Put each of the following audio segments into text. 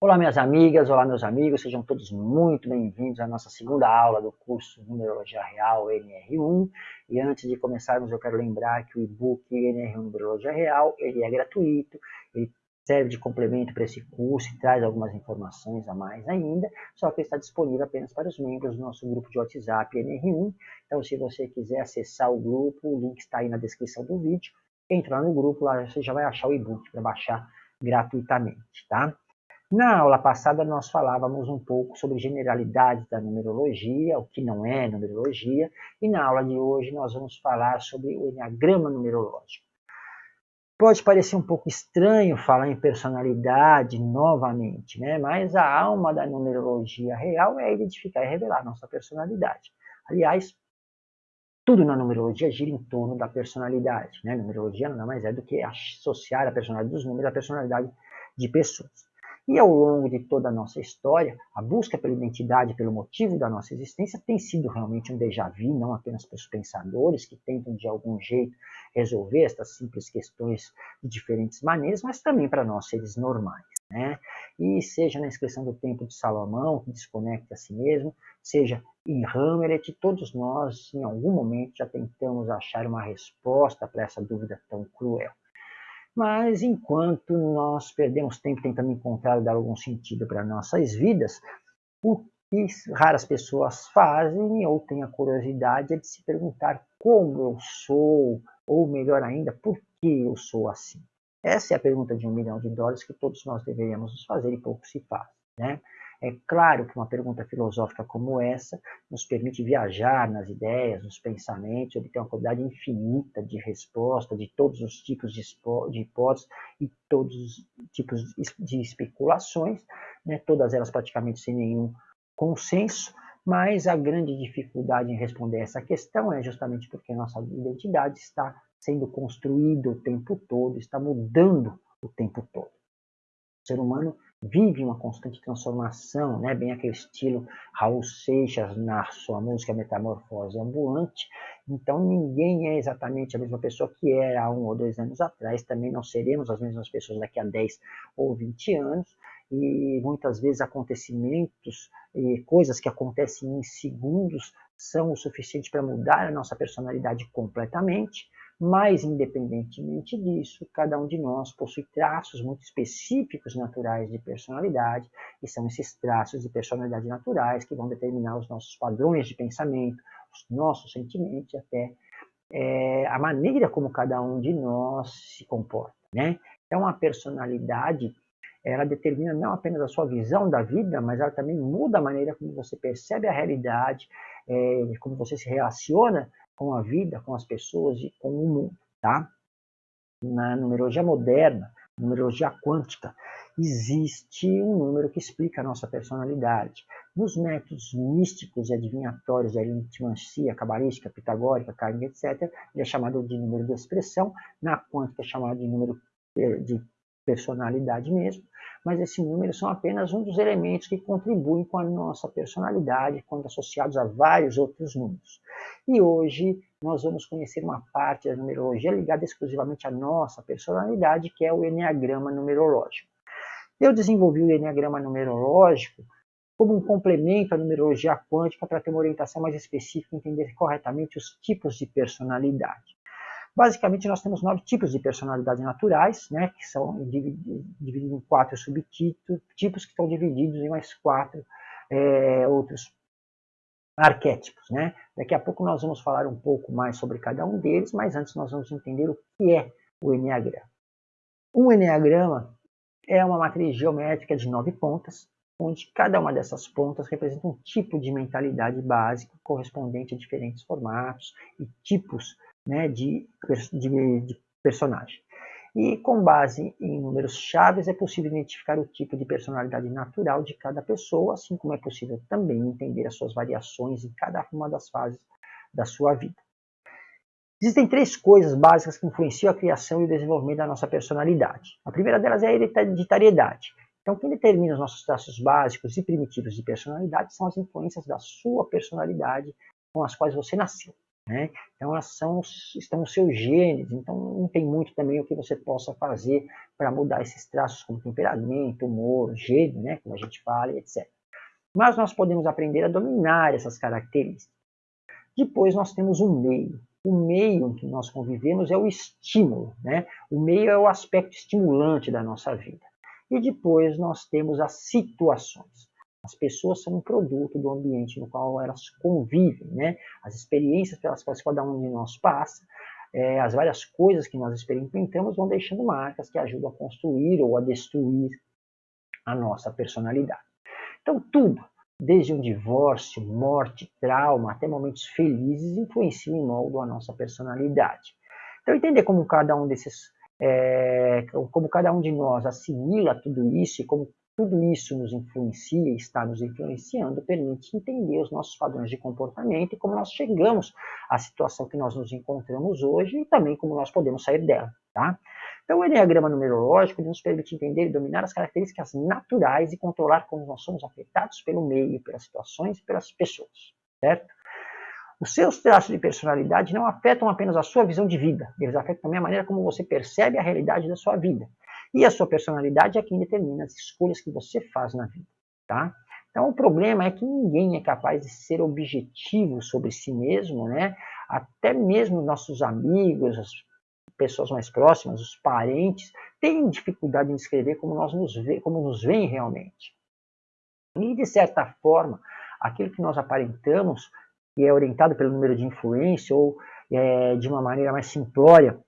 Olá, minhas amigas, olá, meus amigos, sejam todos muito bem-vindos à nossa segunda aula do curso Numerologia Real NR1. E antes de começarmos, eu quero lembrar que o e-book NR1 Numerologia Real ele é gratuito, ele serve de complemento para esse curso e traz algumas informações a mais ainda, só que está disponível apenas para os membros do nosso grupo de WhatsApp NR1. Então, se você quiser acessar o grupo, o link está aí na descrição do vídeo. Entra no grupo, lá você já vai achar o e-book para baixar gratuitamente, tá? Na aula passada nós falávamos um pouco sobre generalidades da numerologia, o que não é numerologia, e na aula de hoje nós vamos falar sobre o enneagrama numerológico. Pode parecer um pouco estranho falar em personalidade novamente, né? mas a alma da numerologia real é identificar e revelar nossa personalidade. Aliás, tudo na numerologia gira em torno da personalidade. Né? numerologia nada mais é do que associar a personalidade dos números à personalidade de pessoas. E ao longo de toda a nossa história, a busca pela identidade, pelo motivo da nossa existência, tem sido realmente um déjà vu, não apenas para os pensadores que tentam de algum jeito resolver estas simples questões de diferentes maneiras, mas também para nós seres normais. Né? E seja na inscrição do Tempo de Salomão, que desconecta a si mesmo, seja em Hamlet, todos nós, em algum momento, já tentamos achar uma resposta para essa dúvida tão cruel. Mas enquanto nós perdemos tempo tentando encontrar dar algum sentido para nossas vidas, o que raras pessoas fazem ou têm a curiosidade é de se perguntar como eu sou, ou melhor ainda, por que eu sou assim. Essa é a pergunta de um milhão de dólares que todos nós deveríamos nos fazer e pouco se faz. Né? É claro que uma pergunta filosófica como essa nos permite viajar nas ideias, nos pensamentos, obter uma quantidade infinita de respostas, de todos os tipos de, hipóteses e todos os tipos de especulações, né, todas elas praticamente sem nenhum consenso, mas a grande dificuldade em responder essa questão é justamente porque nossa identidade está sendo construída o tempo todo, está mudando o tempo todo. O ser humano vive uma constante transformação, né? bem aquele estilo Raul Seixas na sua música Metamorfose Ambulante. Então ninguém é exatamente a mesma pessoa que era há um ou dois anos atrás, também não seremos as mesmas pessoas daqui a 10 ou 20 anos, e muitas vezes acontecimentos e coisas que acontecem em segundos são o suficiente para mudar a nossa personalidade completamente. Mas, independentemente disso, cada um de nós possui traços muito específicos naturais de personalidade, e são esses traços de personalidade naturais que vão determinar os nossos padrões de pensamento, os nossos sentimentos até é, a maneira como cada um de nós se comporta. Né? Então, a personalidade ela determina não apenas a sua visão da vida, mas ela também muda a maneira como você percebe a realidade, é, como você se relaciona com a vida, com as pessoas e com o mundo, tá? Na numerologia moderna, numerologia quântica, existe um número que explica a nossa personalidade. Nos métodos místicos e adivinhatórios de aritmancia, cabalística, pitagórica, kármica, etc., ele é chamado de número de expressão, na quântica é chamado de número de personalidade mesmo, mas esse número são apenas um dos elementos que contribuem com a nossa personalidade quando associados a vários outros números. E hoje nós vamos conhecer uma parte da numerologia ligada exclusivamente à nossa personalidade, que é o Enneagrama numerológico. Eu desenvolvi o Enneagrama numerológico como um complemento à numerologia quântica para ter uma orientação mais específica e entender corretamente os tipos de personalidade. Basicamente, nós temos nove tipos de personalidade naturais, né, que são divididos em quatro subtipos, tipos que estão divididos em mais quatro é, outros arquétipos. Né? Daqui a pouco nós vamos falar um pouco mais sobre cada um deles, mas antes nós vamos entender o que é o Enneagrama. Um Enneagrama é uma matriz geométrica de nove pontas, onde cada uma dessas pontas representa um tipo de mentalidade básica correspondente a diferentes formatos e tipos né, de, de, de personagem. E com base em números chaves é possível identificar o tipo de personalidade natural de cada pessoa, assim como é possível também entender as suas variações em cada uma das fases da sua vida. Existem três coisas básicas que influenciam a criação e o desenvolvimento da nossa personalidade. A primeira delas é a hereditariedade. Então, quem determina os nossos traços básicos e primitivos de personalidade são as influências da sua personalidade com as quais você nasceu. Né? Então, elas são, estão nos seus genes, então não tem muito também o que você possa fazer para mudar esses traços como temperamento, humor, gene, né? Como a gente fala, etc. Mas nós podemos aprender a dominar essas características. Depois nós temos o meio. O meio em que nós convivemos é o estímulo, né? O meio é o aspecto estimulante da nossa vida. E depois nós temos as situações. As pessoas são um produto do ambiente no qual elas convivem, né? As experiências pelas quais cada um de nós passa, é, as várias coisas que nós experimentamos vão deixando marcas que ajudam a construir ou a destruir a nossa personalidade. Então, tudo, desde um divórcio, morte, trauma, até momentos felizes, influenciam e moldam a nossa personalidade. Então, entender como cada um desses, é, como cada um de nós assimila tudo isso e como tudo isso nos influencia e está nos influenciando, permite entender os nossos padrões de comportamento e como nós chegamos à situação que nós nos encontramos hoje e também como nós podemos sair dela. Tá? Então, o Enneagrama numerológico nos permite entender e dominar as características naturais e controlar como nós somos afetados pelo meio, pelas situações e pelas pessoas. Certo? Os seus traços de personalidade não afetam apenas a sua visão de vida, eles afetam também a maneira como você percebe a realidade da sua vida. E a sua personalidade é quem determina as escolhas que você faz na vida, tá? Então o problema é que ninguém é capaz de ser objetivo sobre si mesmo, né? Até mesmo nossos amigos, as pessoas mais próximas, os parentes, têm dificuldade em descrever como nós nos vê, como nos veem realmente. E de certa forma, aquilo que nós aparentamos, que é orientado pelo número de influência ou é, de uma maneira mais simplória,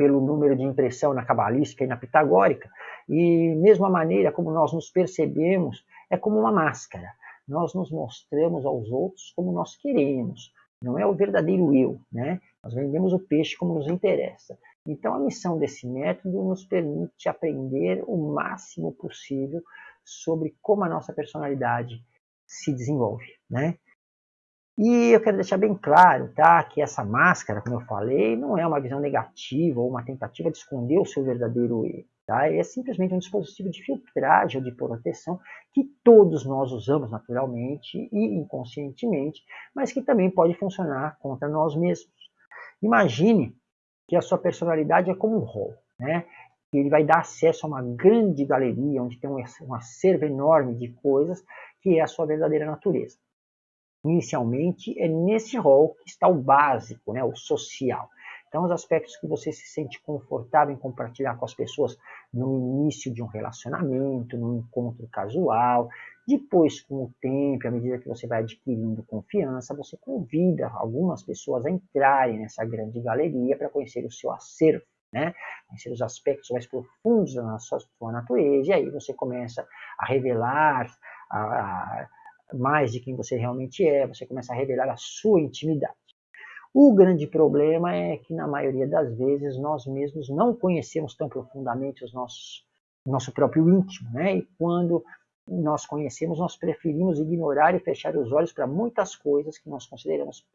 pelo número de impressão na cabalística e na pitagórica, e mesmo a maneira como nós nos percebemos é como uma máscara. Nós nos mostramos aos outros como nós queremos, não é o verdadeiro eu, né? Nós vendemos o peixe como nos interessa. Então a missão desse método nos permite aprender o máximo possível sobre como a nossa personalidade se desenvolve, né? E eu quero deixar bem claro, tá, que essa máscara, como eu falei, não é uma visão negativa ou uma tentativa de esconder o seu verdadeiro eu. Tá? É simplesmente um dispositivo de filtragem ou de proteção que todos nós usamos naturalmente e inconscientemente, mas que também pode funcionar contra nós mesmos. Imagine que a sua personalidade é como um rol, né? Ele vai dar acesso a uma grande galeria onde tem um acervo enorme de coisas que é a sua verdadeira natureza inicialmente, é nesse rol que está o básico, né, o social. Então, os aspectos que você se sente confortável em compartilhar com as pessoas no início de um relacionamento, num encontro casual, depois, com o tempo, à medida que você vai adquirindo confiança, você convida algumas pessoas a entrarem nessa grande galeria para conhecer o seu acervo, né? conhecer os aspectos mais profundos da sua, natureza, e aí você começa a revelar, a, a mais de quem você realmente é, você começa a revelar a sua intimidade. O grande problema é que, na maioria das vezes, nós mesmos não conhecemos tão profundamente os nossos, nosso próprio íntimo, né? E quando nós conhecemos, nós preferimos ignorar e fechar os olhos para muitas coisas que nós consideramos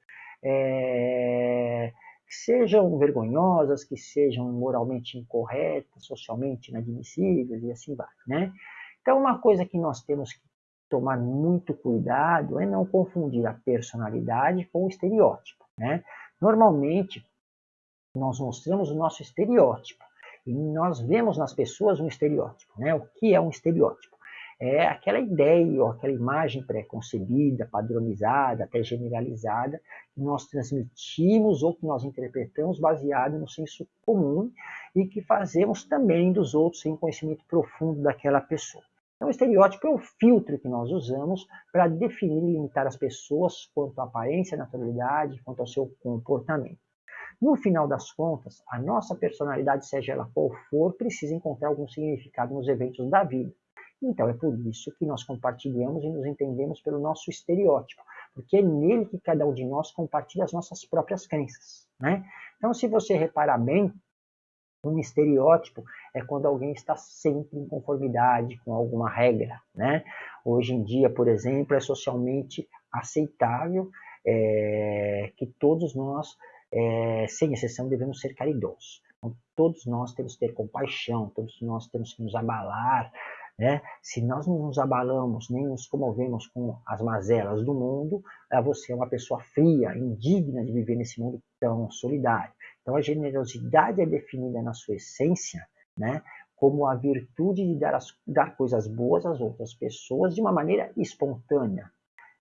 é, que sejam vergonhosas, que sejam moralmente incorretas, socialmente inadmissíveis e assim vai, né? Então, uma coisa que nós temos que tomar muito cuidado é não confundir a personalidade com o estereótipo. Né? Normalmente, nós mostramos o nosso estereótipo e nós vemos nas pessoas um estereótipo. Né? O que é um estereótipo? É aquela ideia ou aquela imagem pré-concebida, padronizada, até generalizada, que nós transmitimos ou que nós interpretamos baseado no senso comum e que fazemos também dos outros sem conhecimento profundo daquela pessoa. Então, o estereótipo é o filtro que nós usamos para definir e limitar as pessoas quanto à aparência, naturalidade, quanto ao seu comportamento. No final das contas, a nossa personalidade, seja ela qual for, precisa encontrar algum significado nos eventos da vida. Então é por isso que nós compartilhamos e nos entendemos pelo nosso estereótipo, porque é nele que cada um de nós compartilha as nossas próprias crenças. Né? Então, se você reparar bem, um estereótipo é quando alguém está sempre em conformidade com alguma regra. Né? Hoje em dia, por exemplo, é socialmente aceitável é, que todos nós, é, sem exceção, devemos ser caridosos. Então, todos nós temos que ter compaixão, todos nós temos que nos abalar Né? Se nós não nos abalamos, nem nos comovemos com as mazelas do mundo, eh, você é uma pessoa fria, indigna de viver nesse mundo tão solidário. Então a generosidade é definida na sua essência né, como a virtude de dar, as, dar coisas boas às outras pessoas de uma maneira espontânea.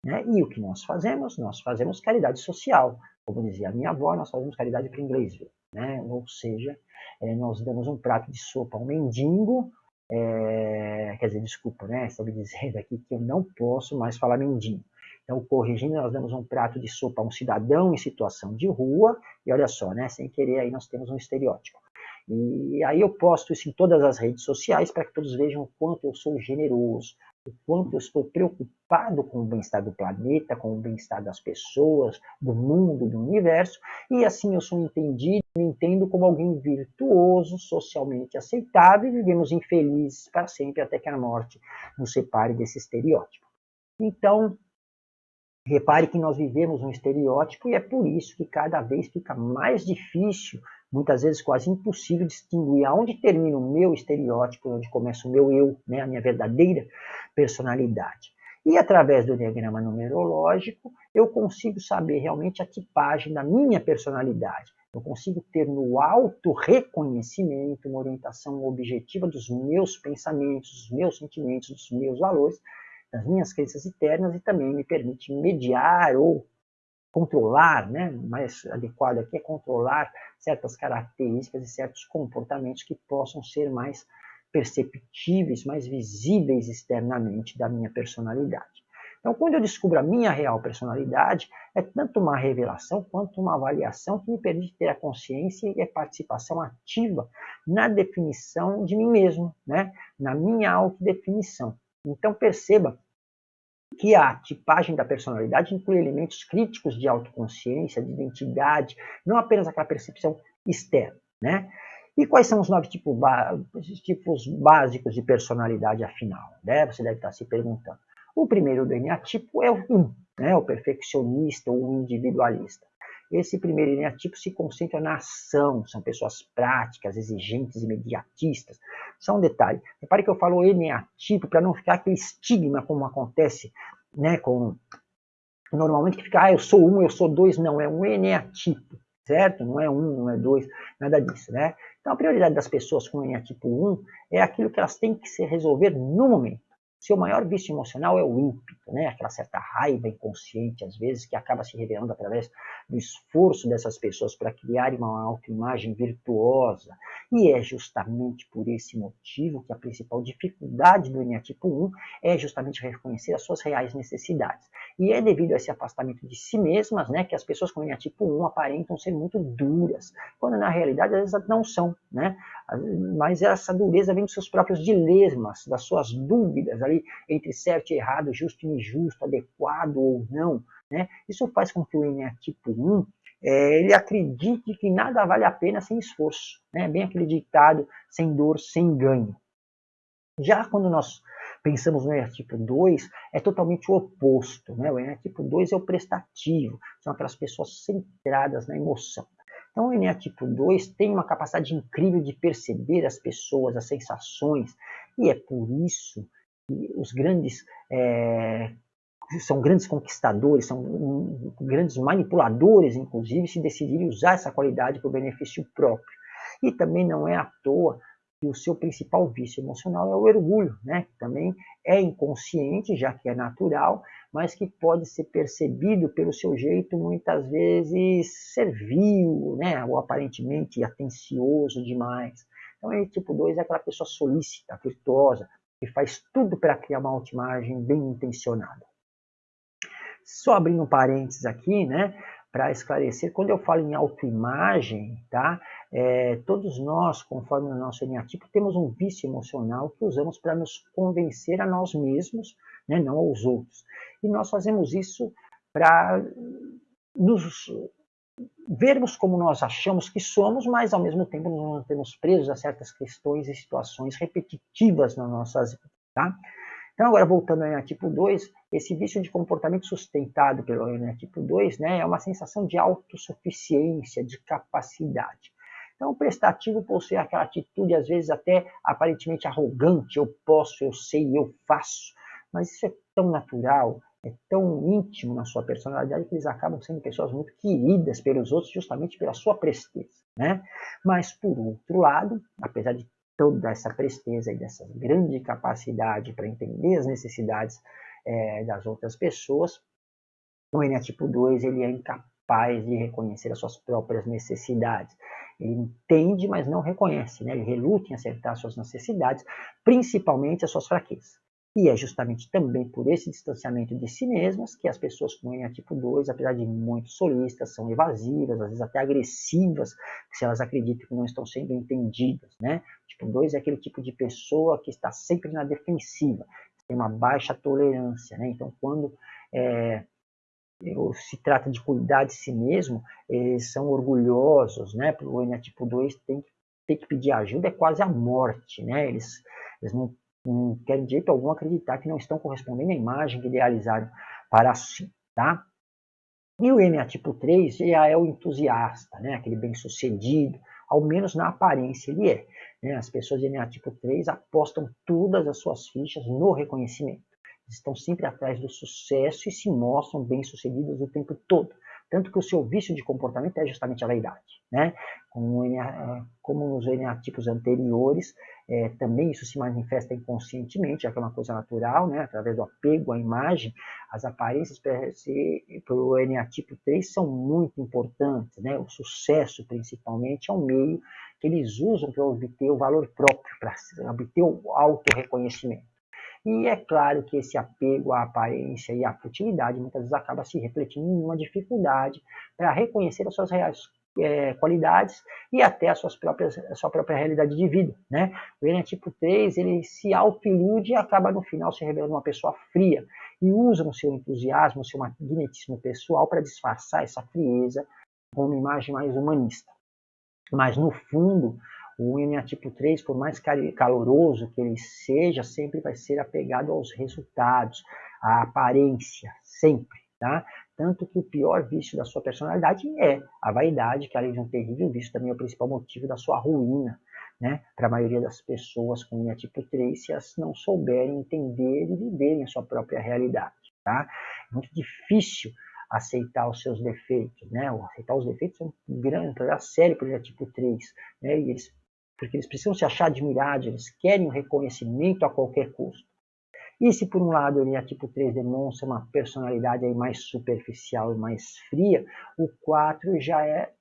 Né? E o que nós fazemos? Nós fazemos caridade social. Como dizia a minha avó, nós fazemos caridade para inglês. Né? Ou seja, é, nós damos um prato de sopa a um mendigo, é, quer dizer, desculpa, né? Estou me dizendo aqui que eu não posso mais falar mendigo. Então, corrigindo, nós damos um prato de sopa a um cidadão em situação de rua, e olha só, né? Sem querer, aí nós temos um estereótipo. E aí eu posto isso em todas as redes sociais para que todos vejam o quanto eu sou generoso, o quanto eu estou preocupado com o bem-estar do planeta, com o bem-estar das pessoas, do mundo, do universo, e assim eu sou entendido, me entendo como alguém virtuoso, socialmente aceitável, e vivemos infelizes para sempre até que a morte nos separe desse estereótipo. Então, repare que nós vivemos um estereótipo e é por isso que cada vez fica mais difícil muitas vezes quase impossível distinguir aonde termina o meu estereótipo, onde começa o meu eu, né, a minha verdadeira personalidade. E através do diagrama numerológico, eu consigo saber realmente a tipagem da minha personalidade. Eu consigo ter no auto-reconhecimento uma orientação objetiva dos meus pensamentos, dos meus sentimentos, dos meus valores, das minhas crenças internas e também me permite mediar ou controlar, né, mais adequado aqui é controlar certas características e certos comportamentos que possam ser mais perceptíveis, mais visíveis externamente da minha personalidade. Então, quando eu descubro a minha real personalidade, é tanto uma revelação quanto uma avaliação que me permite ter a consciência e a participação ativa na definição de mim mesmo, né? na minha autodefinição. Então, perceba que a tipagem da personalidade inclui elementos críticos de autoconsciência, de identidade, não apenas aquela percepção externa. Né? E quais são os nove tipos, tipos básicos de personalidade, afinal? Né? Você deve estar se perguntando. O primeiro do eneatipo é o 1, né? o perfeccionista ou o individualista. Esse primeiro eneatipo se concentra na ação, são pessoas práticas, exigentes, imediatistas. Só um detalhe, repare que eu falo eneatipo para não ficar aquele estigma como acontece né, com normalmente que fica, ah, eu sou um, eu sou dois, não, é um eneatipo, certo? Não é um, não é dois, nada disso, né? Então a prioridade das pessoas com eneatipo 1 é aquilo que elas têm que se resolver no momento. Seu maior vício emocional é o ímpeto, né? aquela certa raiva inconsciente, às vezes, que acaba se revelando através do esforço dessas pessoas para criar uma autoimagem virtuosa. E é justamente por esse motivo que a principal dificuldade do eneatipo 1 é justamente reconhecer as suas reais necessidades. E é devido a esse afastamento de si mesmas né, que as pessoas com eneatipo 1 aparentam ser muito duras, quando na realidade vezes não são. Né? Mas essa dureza vem dos seus próprios dilemas, das suas dúvidas ali entre certo e errado, justo e injusto, adequado ou não. Né? Isso faz com que o eneatipo 1 é, ele acredite que nada vale a pena sem esforço. Né? Bem aquele ditado, sem dor, sem ganho. Já quando nós pensamos no eneatipo 2, é totalmente o oposto. Né? O eneatipo 2 é o prestativo, são aquelas pessoas centradas na emoção. Então, o eneatipo 2 tem uma capacidade incrível de perceber as pessoas, as sensações, e é por isso os grandes é, são grandes conquistadores, são um, grandes manipuladores, inclusive, se decidirem usar essa qualidade para o benefício próprio. E também não é à toa que o seu principal vício emocional é o orgulho, né? que também é inconsciente, já que é natural, mas que pode ser percebido pelo seu jeito muitas vezes servil, né? ou aparentemente atencioso demais. Então, esse tipo 2 é aquela pessoa solícita, virtuosa, e faz tudo para criar uma autoimagem bem intencionada. Só abrindo um parênteses aqui, né, para esclarecer, quando eu falo em autoimagem, tá, é, todos nós, conforme o nosso eneatipo, temos um vício emocional que usamos para nos convencer a nós mesmos, né, não aos outros. E nós fazemos isso para nos vermos como nós achamos que somos, mas ao mesmo tempo nos mantemos presos a certas questões e situações repetitivas nas nossas vidas. Tá? Então, agora voltando ao eneatipo 2, esse vício de comportamento sustentado pelo eneatipo 2 né, é uma sensação de autossuficiência, de capacidade. Então, o prestativo possui aquela atitude, às vezes até aparentemente arrogante, eu posso, eu sei, eu faço, mas isso é tão natural, é tão íntimo na sua personalidade que eles acabam sendo pessoas muito queridas pelos outros justamente pela sua presteza. Né? Mas, por outro lado, apesar de toda essa presteza e dessa grande capacidade para entender as necessidades é, das outras pessoas, o eneatipo 2 ele é incapaz de reconhecer as suas próprias necessidades. Ele entende, mas não reconhece, né? ele reluta em acertar suas necessidades, principalmente as suas fraquezas. E é justamente também por esse distanciamento de si mesmas que as pessoas com ENA tipo 2, apesar de muito solistas, são evasivas, às vezes até agressivas, se elas acreditam que não estão sendo entendidas. Né? Tipo 2 é aquele tipo de pessoa que está sempre na defensiva, tem uma baixa tolerância. Né? Então, quando é, se trata de cuidar de si mesmo, eles são orgulhosos. Né? O ENA tipo 2 tem, tem que pedir ajuda, é quase a morte. Né? Eles, eles não querem de jeito algum acreditar que não estão correspondendo à imagem que idealizaram para si, tá? E o NA tipo 3 já é o entusiasta, né? aquele bem-sucedido, ao menos na aparência ele é. Né? As pessoas de NA tipo 3 apostam todas as suas fichas no reconhecimento. Estão sempre atrás do sucesso e se mostram bem-sucedidas o tempo todo. Tanto que o seu vício de comportamento é justamente a vaidade. Né? Como, é, como nos eneatipos anteriores, é, também isso se manifesta inconscientemente, já que é uma coisa natural, né? através do apego à imagem, as aparências para o eneatipo 3 são muito importantes. Né? O sucesso, principalmente, é um meio que eles usam para obter o valor próprio, para obter o auto-reconhecimento. E é claro que esse apego à aparência e à futilidade muitas vezes acaba se refletindo em uma dificuldade para reconhecer as suas reais é, qualidades e até as suas próprias, a sua própria realidade de vida. Né? O Alien tipo 3 ele se auto-ilude e acaba no final se revelando uma pessoa fria e usa o seu entusiasmo, o seu magnetismo pessoal para disfarçar essa frieza com uma imagem mais humanista. Mas no fundo, o NA tipo 3, por mais caloroso que ele seja, sempre vai ser apegado aos resultados, à aparência, sempre. Tá? Tanto que o pior vício da sua personalidade é a vaidade, que além de um terrível vício, também é o principal motivo da sua ruína. Né? Para a maioria das pessoas com linha tipo 3, se elas não souberem entender e viverem a sua própria realidade. Tá? É muito difícil aceitar os seus defeitos, né? aceitar os defeitos é um grande problema sério para o tipo 3, né? E eles porque eles precisam se achar admirados, eles querem o um reconhecimento a qualquer custo. E se por um lado ele, a tipo 3, demonstra uma personalidade aí mais superficial e mais fria, o 4 já é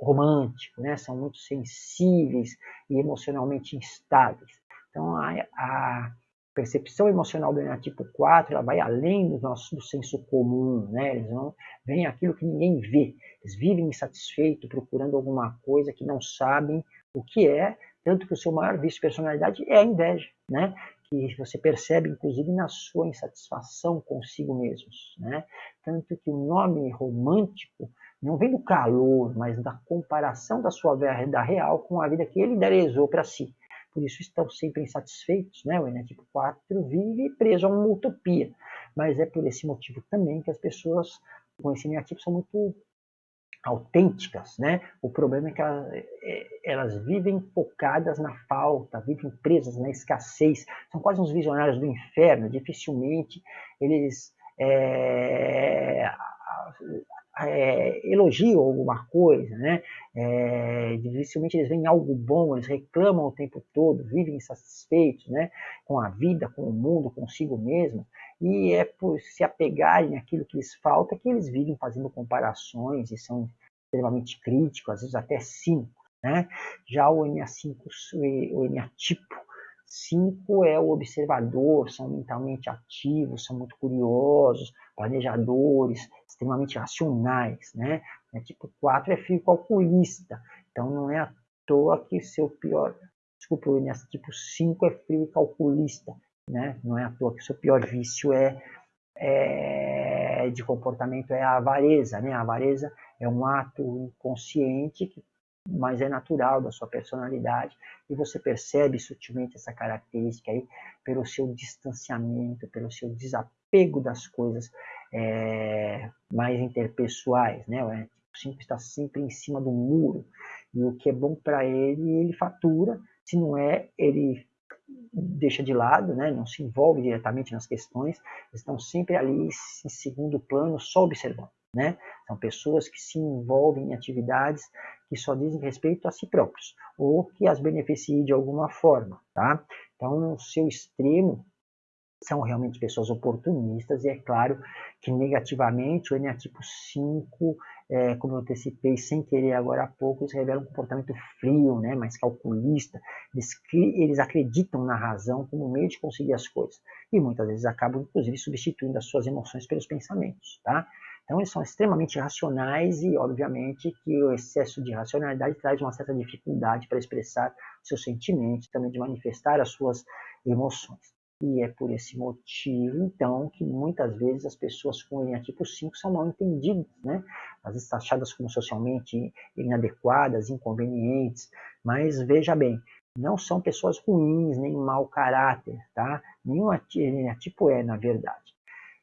romântico, né? são muito sensíveis e emocionalmente instáveis. Então a, a percepção emocional do tipo 4 ela vai além do nosso do senso comum, né? eles vão veem aquilo que ninguém vê, eles vivem insatisfeitos procurando alguma coisa que não sabem o que é, tanto que o seu maior vício de personalidade é a inveja, né? Que você percebe, inclusive, na sua insatisfação consigo mesmos. Né? Tanto que o nome romântico não vem do calor, mas da comparação da sua vida real com a vida que ele idealizou para si. Por isso estão sempre insatisfeitos. Né? O Enétipo 4 vive preso a uma utopia. Mas é por esse motivo também que as pessoas com esse eneatipo são muito autênticas, né? O problema é que elas, é, elas, vivem focadas na falta, vivem presas na escassez, são quase uns visionários do inferno, dificilmente eles é, é, elogiam alguma coisa, né? É, dificilmente eles veem algo bom, eles reclamam o tempo todo, vivem insatisfeitos, né? Com a vida, com o mundo, consigo mesmo e é por se apegarem àquilo que lhes falta que eles vivem fazendo comparações e são extremamente críticos, às vezes até cínicos. Né? Já o NA5, o NA tipo 5 é o observador, são mentalmente ativos, são muito curiosos, planejadores, extremamente racionais. Né? O tipo 4 é fio calculista, então não é à toa que seu pior, desculpa, o NA tipo 5 é frio calculista, né? Não é à toa que o seu pior vício é, é, de comportamento é a avareza. Né? A avareza é um ato inconsciente, que, mas é natural da sua personalidade. E você percebe sutilmente essa característica aí pelo seu distanciamento, pelo seu desapego das coisas é, mais interpessoais. Né? O 5 está sempre em cima do muro. E o que é bom para ele, ele fatura. Se não é, ele deixa de lado, né? não se envolve diretamente nas questões, estão sempre ali em segundo plano, só observando. Né? São pessoas que se envolvem em atividades que só dizem respeito a si próprios ou que as beneficiem de alguma forma. Tá? Então, no seu extremo, são realmente pessoas oportunistas, e é claro que negativamente o eneatipo 5, é, como eu antecipei sem querer agora há pouco, eles revelam um comportamento frio, né, mais calculista, eles, eles acreditam na razão como meio de conseguir as coisas, e muitas vezes acabam inclusive substituindo as suas emoções pelos pensamentos, tá? Então eles são extremamente racionais e obviamente que o excesso de racionalidade traz uma certa dificuldade para expressar seus sentimentos, também de manifestar as suas emoções. E é por esse motivo, então, que muitas vezes as pessoas com linha tipo 5 são mal entendidas, né? Às vezes taxadas como socialmente inadequadas, inconvenientes. Mas veja bem, não são pessoas ruins, nem mau caráter, tá? Nenhum tipo é, na verdade.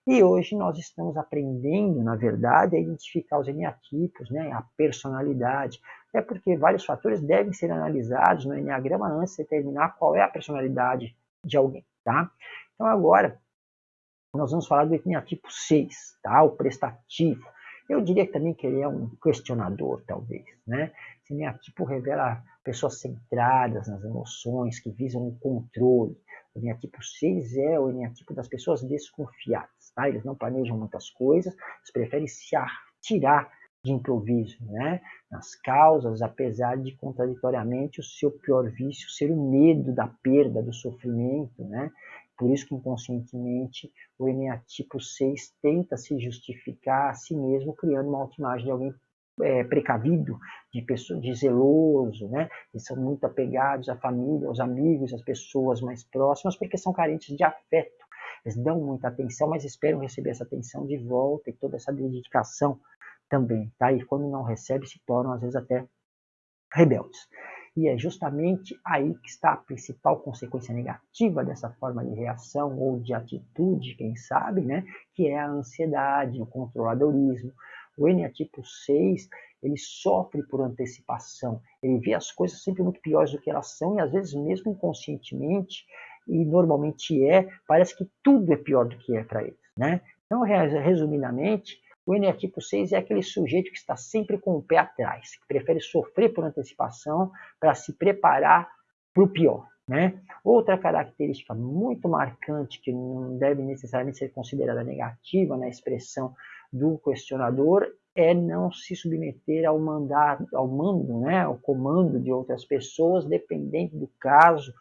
E hoje nós estamos aprendendo, na verdade, a identificar os eneatipos, né, a personalidade, é porque vários fatores devem ser analisados no eneagrama antes de determinar qual é a personalidade de alguém. Tá? Então agora nós vamos falar do eneatipo 6, tá? o prestativo. Eu diria também que ele é um questionador, talvez. Né? Esse eneatipo revela pessoas centradas nas emoções, que visam o controle. O eneatipo 6 é o eneatipo das pessoas desconfiadas. Tá? Eles não planejam muitas coisas, eles preferem se atirar de improviso, né? nas causas, apesar de contraditoriamente o seu pior vício ser o medo da perda, do sofrimento, né? Por isso que inconscientemente o eneatipo 6 tenta se justificar a si mesmo criando uma autoimagem de alguém é, precavido, de, pessoa, de zeloso, né? Eles são muito apegados à família, aos amigos, às pessoas mais próximas, porque são carentes de afeto. Eles dão muita atenção, mas esperam receber essa atenção de volta e toda essa dedicação também, tá? E quando não recebe, se tornam às vezes até rebeldes. E é justamente aí que está a principal consequência negativa dessa forma de reação ou de atitude, quem sabe, né? Que é a ansiedade, o controladorismo. O eneatipo 6, ele sofre por antecipação. Ele vê as coisas sempre muito piores do que elas são e às vezes mesmo inconscientemente, e normalmente é, parece que tudo é pior do que é para ele, né? Então, resumidamente, o eneatipo 6 é aquele sujeito que está sempre com o pé atrás, que prefere sofrer por antecipação para se preparar para o pior. Né? Outra característica muito marcante, que não deve necessariamente ser considerada negativa na expressão do questionador, é não se submeter ao, mandar, ao mando, né? ao comando de outras pessoas, dependendo do caso.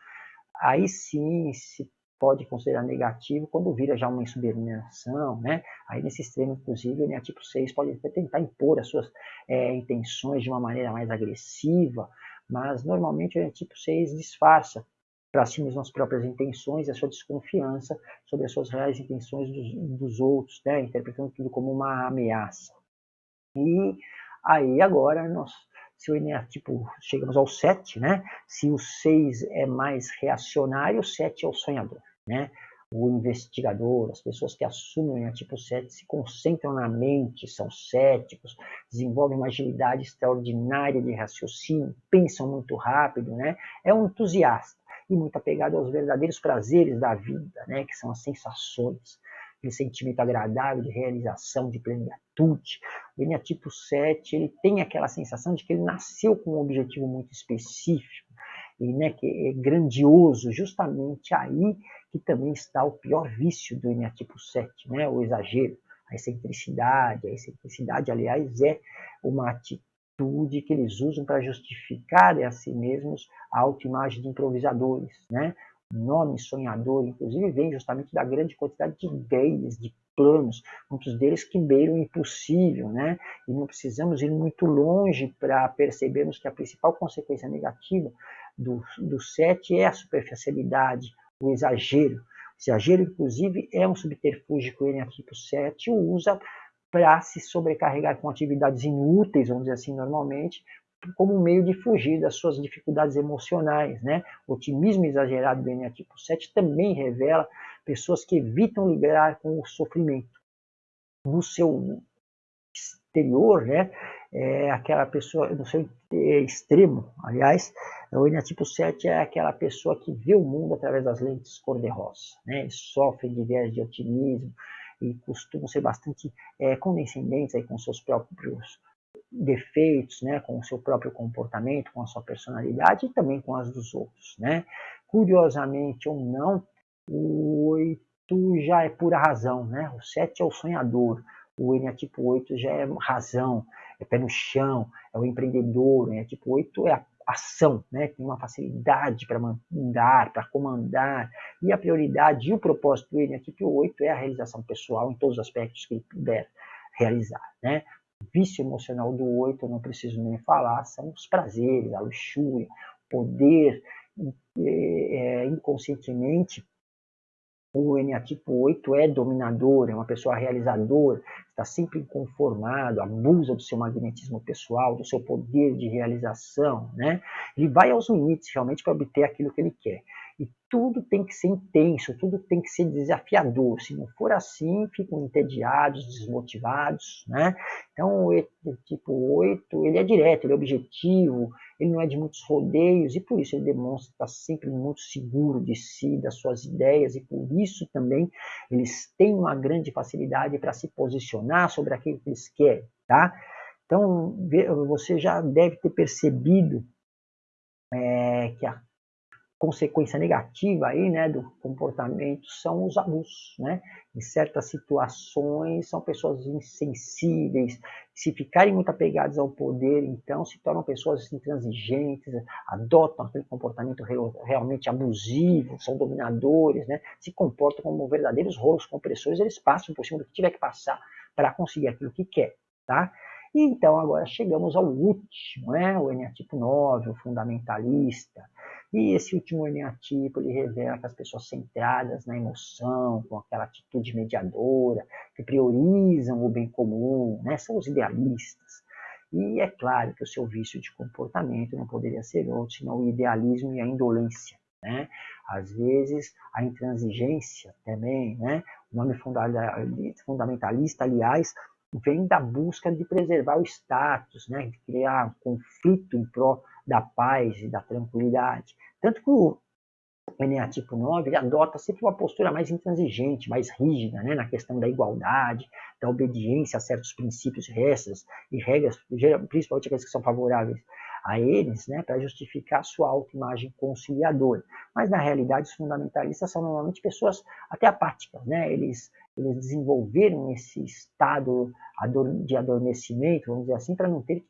Aí sim se pode considerar negativo quando vira já uma insubordinação, né? Aí nesse extremo, inclusive, o tipo 6 pode até tentar impor as suas é, intenções de uma maneira mais agressiva, mas normalmente o tipo 6 disfarça para si mesmo as próprias intenções e a sua desconfiança sobre as suas reais intenções dos, dos outros, né? interpretando tudo como uma ameaça. E aí agora nós se o eneatipo, chegamos ao 7, né? Se o 6 é mais reacionário, o 7 é o sonhador, né? O investigador, as pessoas que assumem o eneatipo 7 se concentram na mente, são céticos, desenvolvem uma agilidade extraordinária de raciocínio, pensam muito rápido, né? É um entusiasta e muito apegado aos verdadeiros prazeres da vida, né? Que são as sensações aquele sentimento agradável de realização, de plenitude. O eneatipo 7, ele tem aquela sensação de que ele nasceu com um objetivo muito específico, e, né, que é grandioso, justamente aí que também está o pior vício do eneatipo 7, né, o exagero, a excentricidade. A excentricidade, aliás, é uma atitude que eles usam para justificar a si mesmos a autoimagem de improvisadores, né? Nome sonhador, inclusive, vem justamente da grande quantidade de ideias, de planos, muitos deles que beiram o impossível, né? E não precisamos ir muito longe para percebermos que a principal consequência negativa do, do sete é a superficialidade, o exagero. O exagero, inclusive, é um subterfúgio que o Eneatipo 7 usa para se sobrecarregar com atividades inúteis, vamos dizer assim, normalmente, como um meio de fugir das suas dificuldades emocionais. Né? O otimismo exagerado do eneatipo 7 também revela pessoas que evitam lidar com o sofrimento. No seu exterior, né, é aquela pessoa, no seu extremo, aliás, o eneatipo 7 é aquela pessoa que vê o mundo através das lentes cor-de-rosa, né? sofre de viés de otimismo e costumam ser bastante é, condescendentes aí com seus próprios defeitos, né, com o seu próprio comportamento, com a sua personalidade e também com as dos outros, né? Curiosamente ou não, o 8 já é pura razão, né? O 7 é o sonhador, o eneatipo 8 já é razão, é pé no chão, é o empreendedor, o eneatipo 8 é a ação, né? tem uma facilidade para mandar, para comandar, e a prioridade e o propósito do eneatipo 8 é a realização pessoal em todos os aspectos que ele puder realizar. Né? Vício emocional do 8, eu não preciso nem falar, são os prazeres, a luxúria, poder é, inconscientemente o eneatipo 8 é dominador, é uma pessoa realizadora, está sempre inconformado, abusa do seu magnetismo pessoal, do seu poder de realização, né? Ele vai aos limites realmente para obter aquilo que ele quer. E tudo tem que ser intenso, tudo tem que ser desafiador. Se não for assim, ficam entediados, desmotivados, né? Então, o tipo 8, ele é direto, ele é objetivo, ele não é de muitos rodeios, e por isso ele demonstra estar sempre muito seguro de si, das suas ideias, e por isso também eles têm uma grande facilidade para se posicionar sobre aquilo que eles querem, tá? Então, você já deve ter percebido é, que a consequência negativa aí, né, do comportamento são os abusos, né? Em certas situações são pessoas insensíveis, se ficarem muito apegadas ao poder, então se tornam pessoas intransigentes, adotam aquele comportamento realmente abusivo, são dominadores, né? Se comportam como verdadeiros rolos compressores, eles passam por cima do que tiver que passar para conseguir aquilo que quer, tá? E então agora chegamos ao último, né? o eneatipo 9, o fundamentalista. E esse último eneatipo ele revela que as pessoas centradas na emoção, com aquela atitude mediadora, que priorizam o bem comum, né? são os idealistas. E é claro que o seu vício de comportamento não poderia ser outro senão o idealismo e a indolência. Né? Às vezes, a intransigência também, né? o nome fundamentalista, aliás, vem da busca de preservar o status, né, de criar um conflito em prol da paz e da tranquilidade. Tanto que o NA tipo 9 ele adota sempre uma postura mais intransigente, mais rígida, né, na questão da igualdade, da obediência a certos princípios, regras e regras, principalmente aqueles que são favoráveis a eles, né, para justificar sua autoimagem conciliadora. Mas na realidade os fundamentalistas são normalmente pessoas até apáticas, né? Eles eles desenvolveram esse estado de adormecimento, vamos dizer assim, para não ter que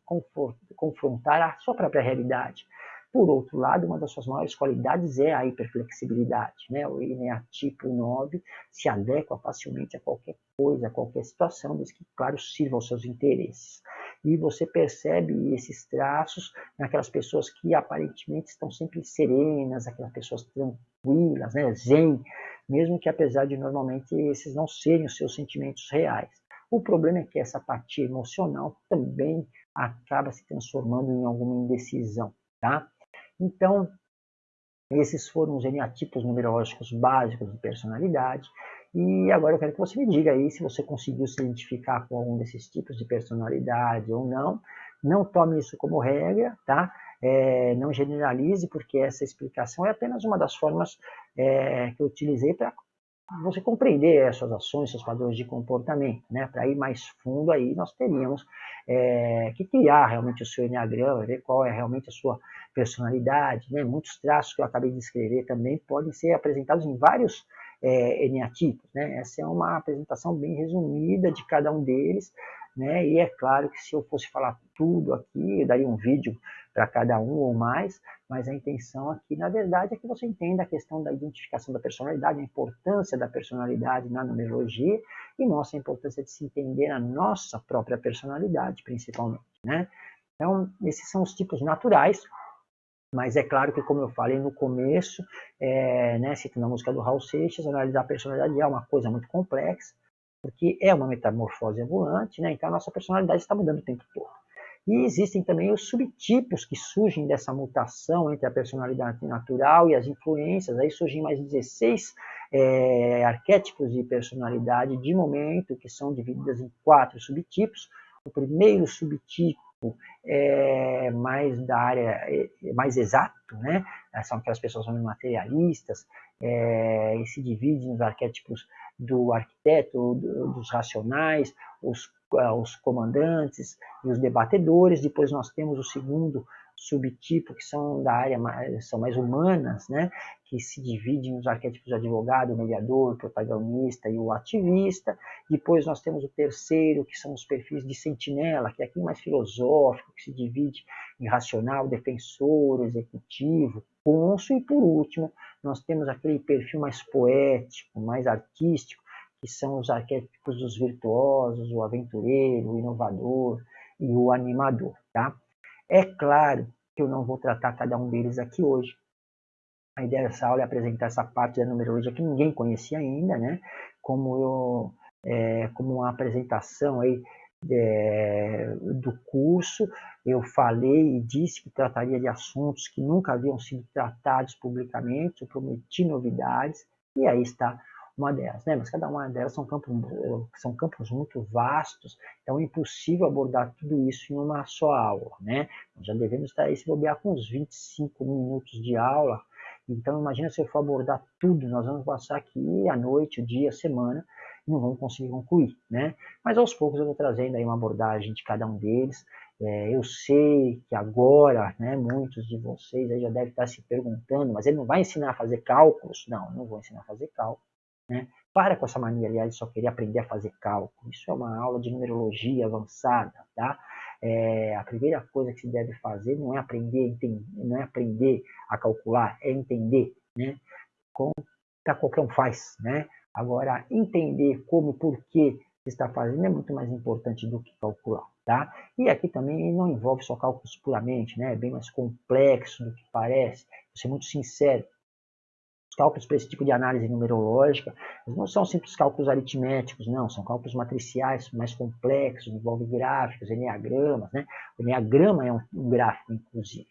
confrontar a sua própria realidade. Por outro lado, uma das suas maiores qualidades é a hiperflexibilidade. Né? O tipo 9 se adequa facilmente a qualquer coisa, a qualquer situação, desde que, claro, sirva aos seus interesses. E você percebe esses traços naquelas pessoas que aparentemente estão sempre serenas, aquelas pessoas tranquilas, né? zen, mesmo que apesar de normalmente esses não serem os seus sentimentos reais. O problema é que essa parte emocional também acaba se transformando em alguma indecisão, tá? Então, esses foram os eneatipos numerológicos básicos de personalidade. E agora eu quero que você me diga aí se você conseguiu se identificar com algum desses tipos de personalidade ou não. Não tome isso como regra, tá? É, não generalize, porque essa explicação é apenas uma das formas é, que eu utilizei para você compreender suas ações, seus padrões de comportamento. Né? Para ir mais fundo, aí nós teríamos é, que criar realmente o seu enneagrama, ver qual é realmente a sua personalidade. Né? Muitos traços que eu acabei de escrever também podem ser apresentados em vários é. Né? Essa é uma apresentação bem resumida de cada um deles, né? E é claro que se eu fosse falar tudo aqui, eu daria um vídeo para cada um ou mais, mas a intenção aqui, na verdade, é que você entenda a questão da identificação da personalidade, a importância da personalidade na numerologia e nossa importância de se entender a nossa própria personalidade, principalmente, né? Então, esses são os tipos naturais, mas é claro que, como eu falei no começo, é, né, citando a música do Raul Seixas, analisar a personalidade é uma coisa muito complexa, porque é uma metamorfose ambulante, né? então a nossa personalidade está mudando o tempo todo. E existem também os subtipos que surgem dessa mutação entre a personalidade natural e as influências. Aí surgem mais 16 é, arquétipos de personalidade de momento, que são divididas em quatro subtipos. O primeiro subtipo tipo é mais da área, é, mais exato, né? São aquelas pessoas materialistas, é, e se divide nos arquétipos do arquiteto, do, dos racionais, os, os comandantes e os debatedores. Depois nós temos o segundo subtipo que são da área mais, são mais humanas, né, que se dividem nos arquétipos de advogado, mediador, protagonista e o ativista. Depois nós temos o terceiro, que são os perfis de sentinela, que é aquele mais filosófico, que se divide em racional, defensor, executivo, cônsul, e por último, nós temos aquele perfil mais poético, mais artístico, que são os arquétipos dos virtuosos, o aventureiro, o inovador e o animador, tá? É claro que eu não vou tratar cada um deles aqui hoje. A ideia dessa aula é apresentar essa parte da numerologia que ninguém conhecia ainda, né? Como eu, é, como uma apresentação aí é, do curso, eu falei e disse que trataria de assuntos que nunca haviam sido tratados publicamente, eu prometi novidades, e aí está uma delas, né? Mas cada uma delas são campos, são campos muito vastos, então é impossível abordar tudo isso em uma só aula, né? Já devemos estar aí se bobear com uns 25 minutos de aula, então imagina se eu for abordar tudo, nós vamos passar aqui a noite, o dia, a semana, e não vamos conseguir concluir, né? Mas aos poucos eu vou trazendo aí uma abordagem de cada um deles, é, eu sei que agora, né, muitos de vocês já devem estar se perguntando, mas ele não vai ensinar a fazer cálculos? Não, não vou ensinar a fazer cálculos. Né? Para com essa mania, aliás, de só querer aprender a fazer cálculo. Isso é uma aula de numerologia avançada, tá? É, a primeira coisa que se deve fazer não é aprender, não é aprender a calcular, é entender, né? Como qualquer um faz, né? Agora, entender como e por que está fazendo é muito mais importante do que calcular, tá? E aqui também não envolve só cálculos puramente, né? É bem mais complexo do que parece. Vou ser muito sincero, cálculos para esse tipo de análise numerológica não são simples cálculos aritméticos, não, são cálculos matriciais mais complexos, envolvem gráficos, enneagramas, né? O enneagrama é um, um gráfico, inclusive.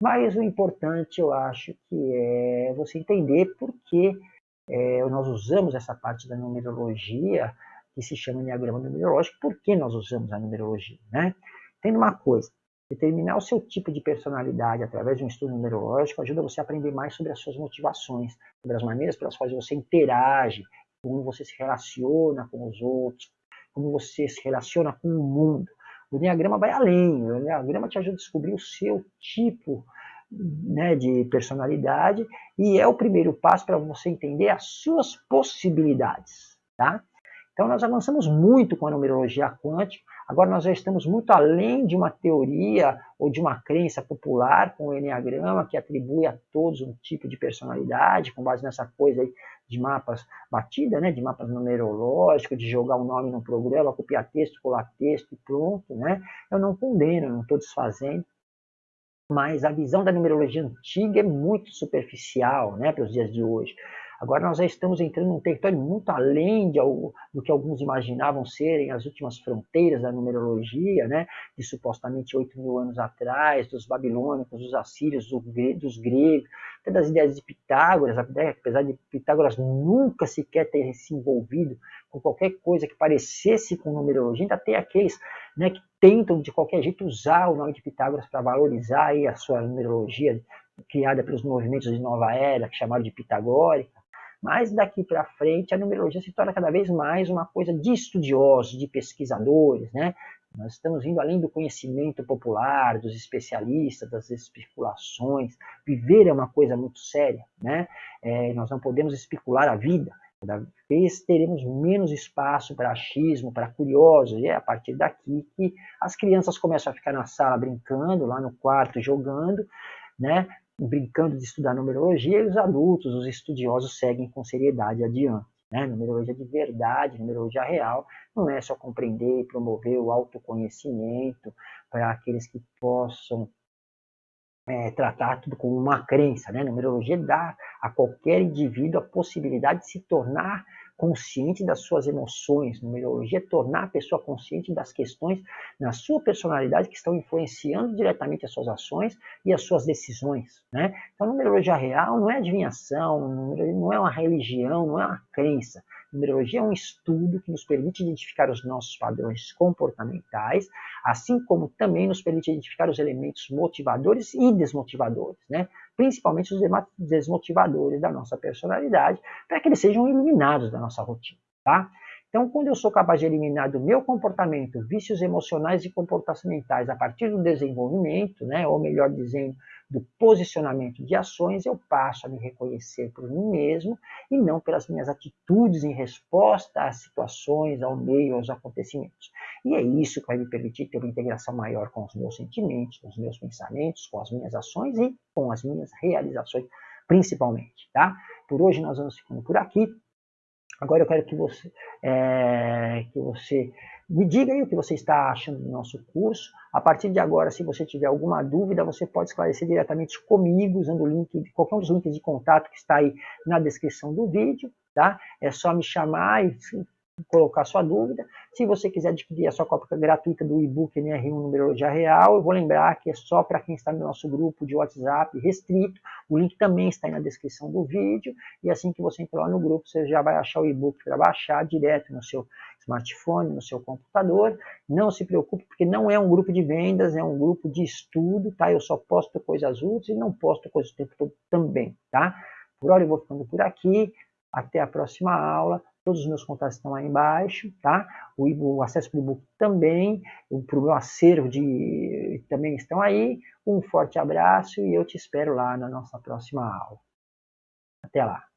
Mas o importante, eu acho, que é você entender por que é, nós usamos essa parte da numerologia, que se chama enneagrama numerológico, por que nós usamos a numerologia, né? Tem uma coisa, Determinar o seu tipo de personalidade através de um estudo numerológico ajuda você a aprender mais sobre as suas motivações, sobre as maneiras pelas quais você interage, como você se relaciona com os outros, como você se relaciona com o mundo. O Enneagrama vai além, o Enneagrama te ajuda a descobrir o seu tipo né, de personalidade e é o primeiro passo para você entender as suas possibilidades. Tá? Então nós avançamos muito com a numerologia quântica, Agora nós já estamos muito além de uma teoria ou de uma crença popular com o Enneagrama que atribui a todos um tipo de personalidade, com base nessa coisa aí de mapas batida, né, de mapas numerológicos, de jogar o um nome no programa, copiar texto, colar texto e pronto, né? Eu não condeno, não estou desfazendo, mas a visão da numerologia antiga é muito superficial, né, para os dias de hoje. Agora nós já estamos entrando num território muito além de, do que alguns imaginavam serem as últimas fronteiras da numerologia, né? de supostamente 8 mil anos atrás, dos babilônicos, dos assírios, dos gregos, até das ideias de Pitágoras, apesar de Pitágoras nunca sequer ter se envolvido com qualquer coisa que parecesse com numerologia, ainda tem aqueles né, que tentam de qualquer jeito usar o nome de Pitágoras para valorizar aí a sua numerologia criada pelos movimentos de nova era, que chamaram de pitagórica, mas daqui para frente a numerologia se torna cada vez mais uma coisa de estudiosos, de pesquisadores, né? Nós estamos indo além do conhecimento popular, dos especialistas, das especulações. Viver é uma coisa muito séria, né? É, nós não podemos especular a vida. Cada vez teremos menos espaço para achismo, para curiosos. E é a partir daqui que as crianças começam a ficar na sala brincando, lá no quarto jogando, né? Brincando de estudar numerologia, e os adultos, os estudiosos, seguem com seriedade adiante. Né? Numerologia de verdade, numerologia real, não é só compreender e promover o autoconhecimento para aqueles que possam é, tratar tudo como uma crença. Né? Numerologia dá a qualquer indivíduo a possibilidade de se tornar consciente das suas emoções. Numerologia é tornar a pessoa consciente das questões na sua personalidade que estão influenciando diretamente as suas ações e as suas decisões. Né? Então, numerologia real não é adivinhação, não é uma religião, não é uma crença. Numerologia é um estudo que nos permite identificar os nossos padrões comportamentais, assim como também nos permite identificar os elementos motivadores e desmotivadores, né? principalmente os desmotivadores da nossa personalidade, para que eles sejam eliminados da nossa rotina. Tá? Então, quando eu sou capaz de eliminar do meu comportamento vícios emocionais e comportamentais a partir do desenvolvimento, né, ou melhor dizendo, do posicionamento de ações, eu passo a me reconhecer por mim mesmo e não pelas minhas atitudes em resposta às situações, ao meio, aos acontecimentos. E é isso que vai me permitir ter uma integração maior com os meus sentimentos, com os meus pensamentos, com as minhas ações e com as minhas realizações, principalmente. Tá? Por hoje nós vamos ficando por aqui. Agora eu quero que você, é, que você me diga aí o que você está achando do nosso curso. A partir de agora, se você tiver alguma dúvida, você pode esclarecer diretamente comigo usando o link, qualquer um dos links de contato que está aí na descrição do vídeo. Tá? É só me chamar e colocar sua dúvida. Se você quiser adquirir a sua cópia gratuita do e-book NR1 Numerologia Real, eu vou lembrar que é só para quem está no nosso grupo de WhatsApp restrito. O link também está aí na descrição do vídeo. E assim que você entrar lá no grupo, você já vai achar o e-book para baixar direto no seu smartphone, no seu computador. Não se preocupe, porque não é um grupo de vendas, é um grupo de estudo, tá? Eu só posto coisas úteis e não posto coisas o tempo todo também, tá? Por hora eu vou ficando por aqui. Até a próxima aula. Todos os meus contatos estão aí embaixo, tá? O, o acesso para o e-book também, para o meu acervo de, também estão aí. Um forte abraço e eu te espero lá na nossa próxima aula. Até lá!